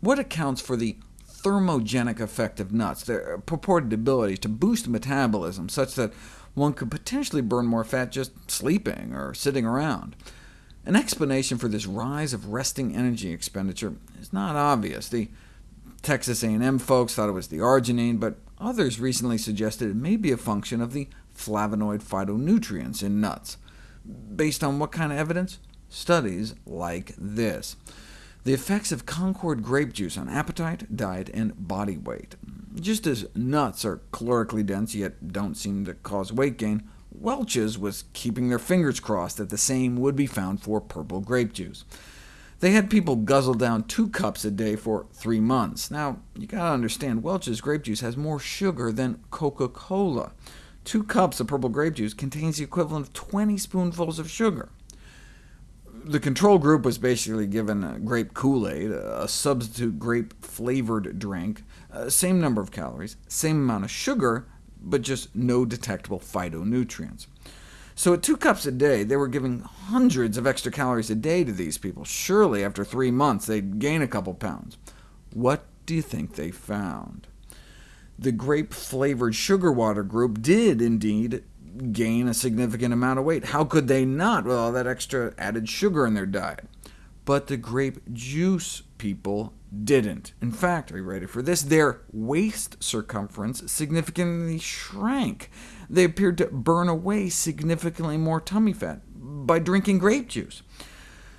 What accounts for the thermogenic effect of nuts, their purported ability to boost metabolism such that one could potentially burn more fat just sleeping or sitting around? An explanation for this rise of resting energy expenditure is not obvious. The Texas A&M folks thought it was the arginine, but others recently suggested it may be a function of the flavonoid phytonutrients in nuts. Based on what kind of evidence? Studies like this. The effects of Concord grape juice on appetite, diet, and body weight. Just as nuts are calorically dense, yet don't seem to cause weight gain, Welch's was keeping their fingers crossed that the same would be found for purple grape juice. They had people guzzle down two cups a day for three months. Now, you gotta understand, Welch's grape juice has more sugar than Coca-Cola. Two cups of purple grape juice contains the equivalent of 20 spoonfuls of sugar. The control group was basically given grape Kool-Aid, a substitute grape-flavored drink, uh, same number of calories, same amount of sugar, but just no detectable phytonutrients. So at two cups a day, they were giving hundreds of extra calories a day to these people. Surely after three months they'd gain a couple pounds. What do you think they found? The grape-flavored sugar water group did indeed gain a significant amount of weight. How could they not with all that extra added sugar in their diet? But the grape juice people didn't. In fact, are you ready for this? Their waist circumference significantly shrank. They appeared to burn away significantly more tummy fat by drinking grape juice.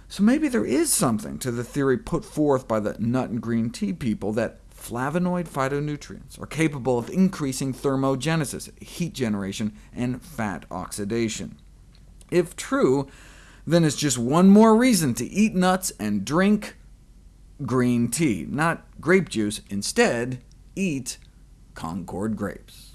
So maybe there is something to the theory put forth by the nut and green tea people that flavonoid phytonutrients are capable of increasing thermogenesis, heat generation, and fat oxidation. If true, then it's just one more reason to eat nuts and drink green tea, not grape juice. Instead, eat Concord grapes.